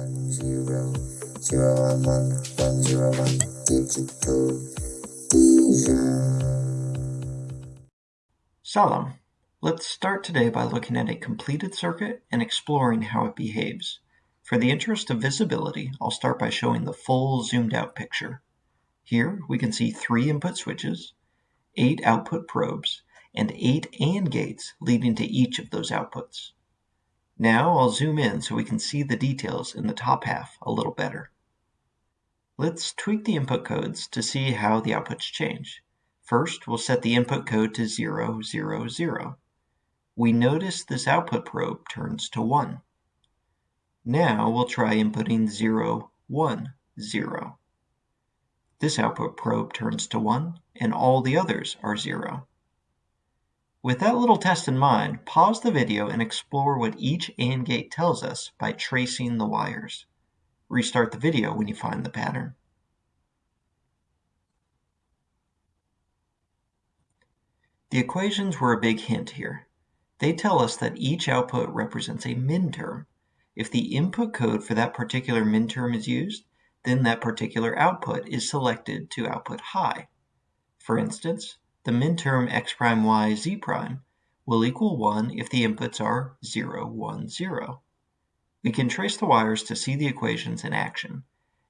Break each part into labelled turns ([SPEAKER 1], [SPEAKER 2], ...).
[SPEAKER 1] one zero zero one one one zero one digital
[SPEAKER 2] Salam. Let's start today by looking at a completed circuit and exploring how it behaves. For the interest of visibility, I'll start by showing the full zoomed out picture. Here we can see three input switches, eight output probes, and eight AND gates leading to each of those outputs. Now I'll zoom in so we can see the details in the top half a little better. Let's tweak the input codes to see how the outputs change. First, we'll set the input code to 0, 0, 0. We notice this output probe turns to 1. Now we'll try inputting 0, 1, 0. This output probe turns to 1, and all the others are 0. With that little test in mind, pause the video and explore what each AND gate tells us by tracing the wires. Restart the video when you find the pattern. The equations were a big hint here. They tell us that each output represents a minterm. If the input code for that particular minterm is used, then that particular output is selected to output high. For instance, the minterm x prime y z prime will equal 1 if the inputs are 0, 1, 0. We can trace the wires to see the equations in action.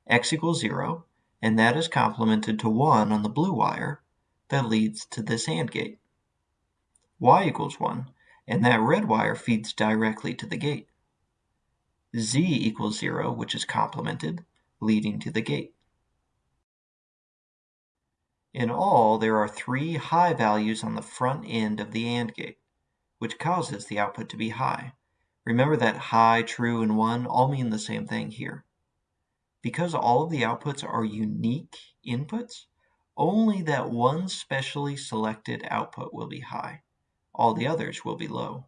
[SPEAKER 2] x equals 0, and that is complemented to 1 on the blue wire that leads to this AND gate. y equals 1, and that red wire feeds directly to the gate. z equals 0, which is complemented, leading to the gate. In all, there are three high values on the front end of the AND gate, which causes the output to be high. Remember that high, true, and 1 all mean the same thing here. Because all of the outputs are unique inputs, only that one specially selected output will be high. All the others will be low.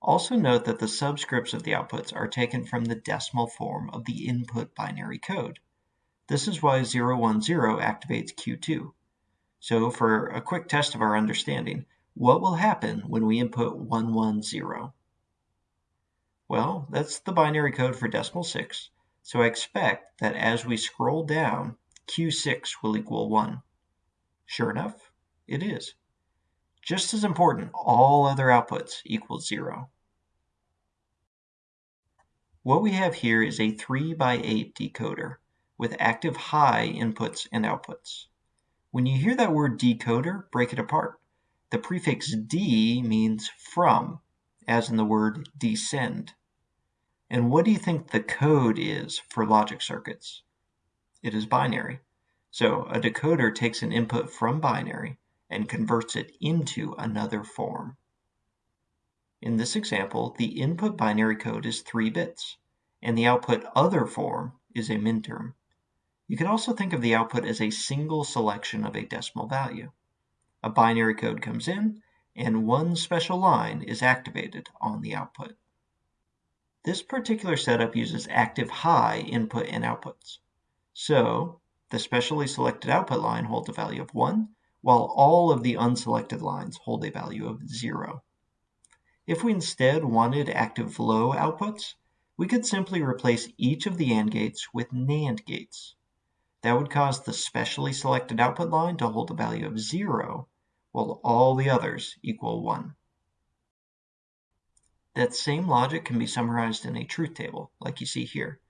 [SPEAKER 2] Also note that the subscripts of the outputs are taken from the decimal form of the input binary code. This is why 010 activates Q2. So for a quick test of our understanding, what will happen when we input 110? Well, that's the binary code for decimal 6, so I expect that as we scroll down, Q6 will equal 1. Sure enough, it is. Just as important, all other outputs equal 0. What we have here is a 3 by 8 decoder with active high inputs and outputs. When you hear that word decoder, break it apart. The prefix D means from, as in the word descend. And what do you think the code is for logic circuits? It is binary. So a decoder takes an input from binary and converts it into another form. In this example, the input binary code is 3 bits, and the output other form is a minterm. You can also think of the output as a single selection of a decimal value. A binary code comes in, and one special line is activated on the output. This particular setup uses active high input and outputs. So the specially selected output line holds a value of 1, while all of the unselected lines hold a value of 0. If we instead wanted active low outputs, we could simply replace each of the AND gates with NAND gates. That would cause the specially selected output line to hold a value of 0, while all the others equal 1. That same logic can be summarized in a truth table, like you see here.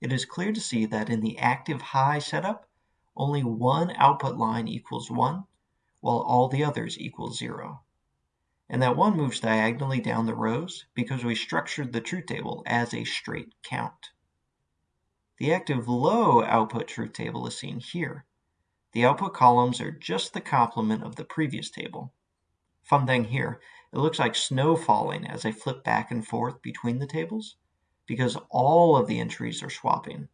[SPEAKER 2] It is clear to see that in the active high setup, only one output line equals 1, while all the others equal 0. And that 1 moves diagonally down the rows because we structured the truth table as a straight count. The active low output truth table is seen here. The output columns are just the complement of the previous table. Fun thing here, it looks like snow falling as I flip back and forth between the tables because all of the entries are swapping.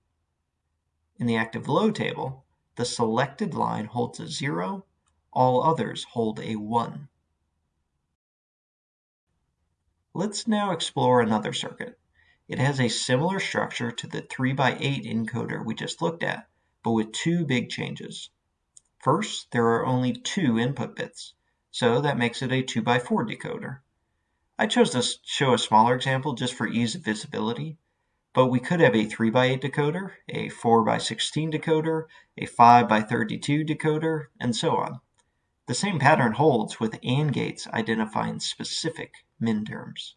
[SPEAKER 2] In the active low table, the selected line holds a 0, all others hold a 1. Let's now explore another circuit. It has a similar structure to the 3x8 encoder we just looked at, but with two big changes. First, there are only two input bits, so that makes it a 2x4 decoder. I chose to show a smaller example just for ease of visibility, but we could have a 3 by 8 decoder, a 4 by 16 decoder, a 5 by 32 decoder, and so on. The same pattern holds with AND gates identifying specific minterms.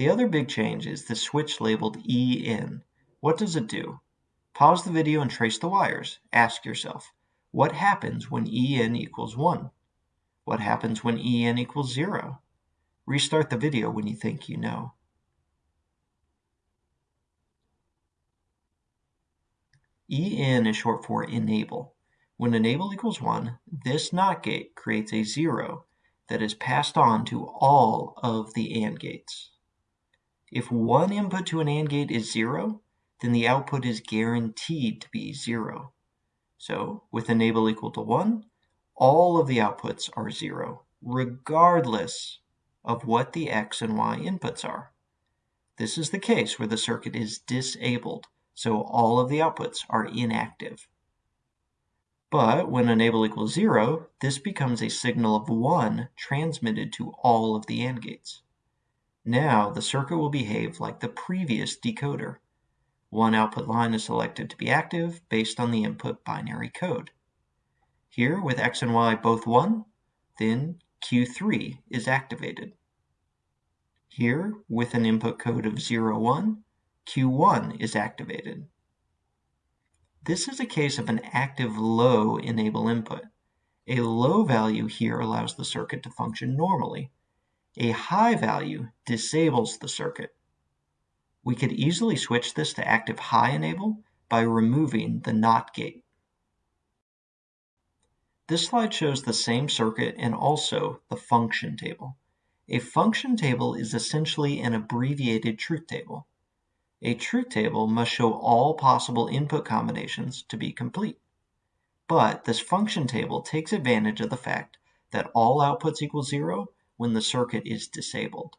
[SPEAKER 2] The other big change is the switch labeled EN. What does it do? Pause the video and trace the wires. Ask yourself, what happens when EN equals 1? What happens when EN equals 0? Restart the video when you think you know. EN is short for enable. When enable equals 1, this NOT gate creates a 0 that is passed on to all of the AND gates. If one input to an AND gate is 0, then the output is guaranteed to be 0. So with enable equal to 1, all of the outputs are 0, regardless of what the x and y inputs are. This is the case where the circuit is disabled, so all of the outputs are inactive. But when enable equals 0, this becomes a signal of 1 transmitted to all of the AND gates. Now the circuit will behave like the previous decoder. One output line is selected to be active based on the input binary code. Here, with x and y both 1, then Q3 is activated. Here, with an input code of 01, Q1 is activated. This is a case of an active low enable input. A low value here allows the circuit to function normally. A high value disables the circuit. We could easily switch this to active high enable by removing the NOT gate. This slide shows the same circuit and also the function table. A function table is essentially an abbreviated truth table. A truth table must show all possible input combinations to be complete. But this function table takes advantage of the fact that all outputs equal 0 when the circuit is disabled.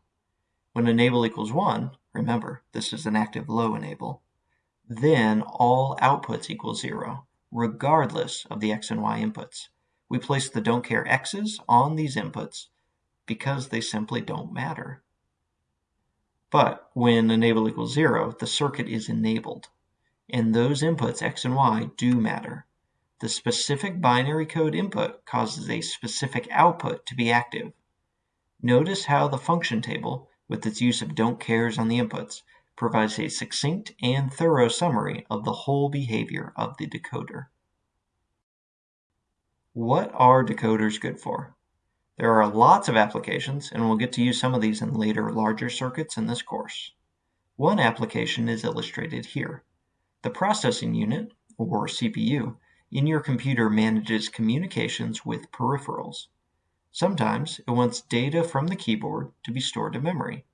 [SPEAKER 2] When enable equals 1, remember this is an active low enable, then all outputs equal 0, regardless of the x and y inputs. We place the don't care x's on these inputs because they simply don't matter. But when enable equals 0, the circuit is enabled, and those inputs x and y do matter. The specific binary code input causes a specific output to be active. Notice how the function table, with its use of don't cares on the inputs, provides a succinct and thorough summary of the whole behavior of the decoder. What are decoders good for? There are lots of applications, and we'll get to use some of these in later larger circuits in this course. One application is illustrated here. The processing unit, or CPU, in your computer manages communications with peripherals. Sometimes it wants data from the keyboard to be stored to memory.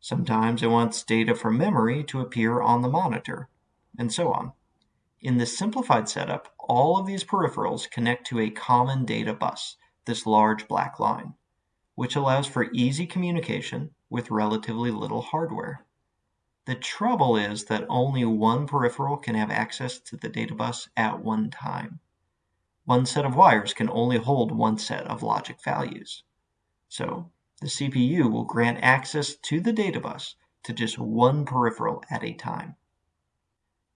[SPEAKER 2] Sometimes it wants data from memory to appear on the monitor, and so on. In this simplified setup, all of these peripherals connect to a common data bus, this large black line, which allows for easy communication with relatively little hardware. The trouble is that only one peripheral can have access to the data bus at one time. One set of wires can only hold one set of logic values. So the CPU will grant access to the data bus to just one peripheral at a time.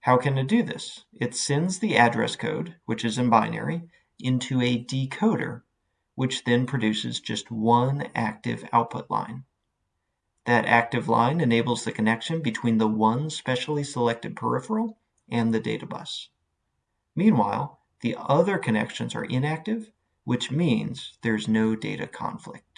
[SPEAKER 2] How can it do this? It sends the address code, which is in binary, into a decoder, which then produces just one active output line. That active line enables the connection between the one specially selected peripheral and the data bus. Meanwhile, the other connections are inactive, which means there's no data conflict.